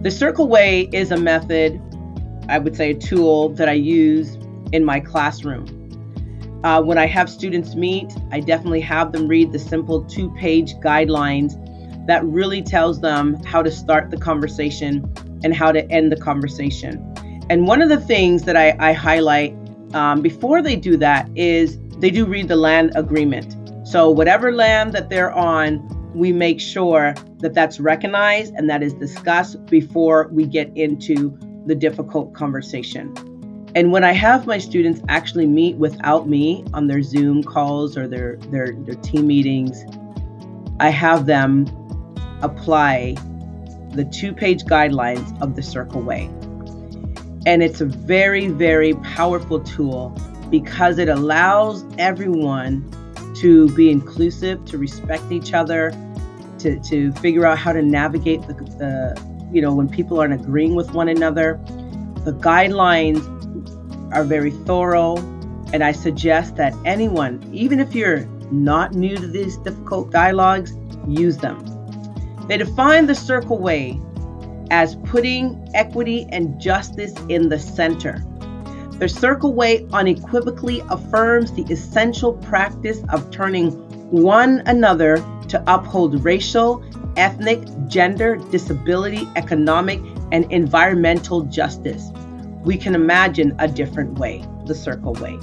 The Circle Way is a method, I would say a tool that I use in my classroom. Uh, when I have students meet, I definitely have them read the simple two page guidelines that really tells them how to start the conversation and how to end the conversation. And one of the things that I, I highlight um, before they do that is they do read the land agreement. So, whatever land that they're on, we make sure that that's recognized and that is discussed before we get into the difficult conversation. And when I have my students actually meet without me on their Zoom calls or their, their, their team meetings, I have them apply the two page guidelines of the Circle Way. And it's a very, very powerful tool because it allows everyone to be inclusive, to respect each other, to, to figure out how to navigate the, the, you know, when people aren't agreeing with one another. The guidelines are very thorough, and I suggest that anyone, even if you're not new to these difficult dialogues, use them. They define the circle way as putting equity and justice in the center. The circle way unequivocally affirms the essential practice of turning one another to uphold racial, ethnic, gender, disability, economic, and environmental justice. We can imagine a different way, the circle way.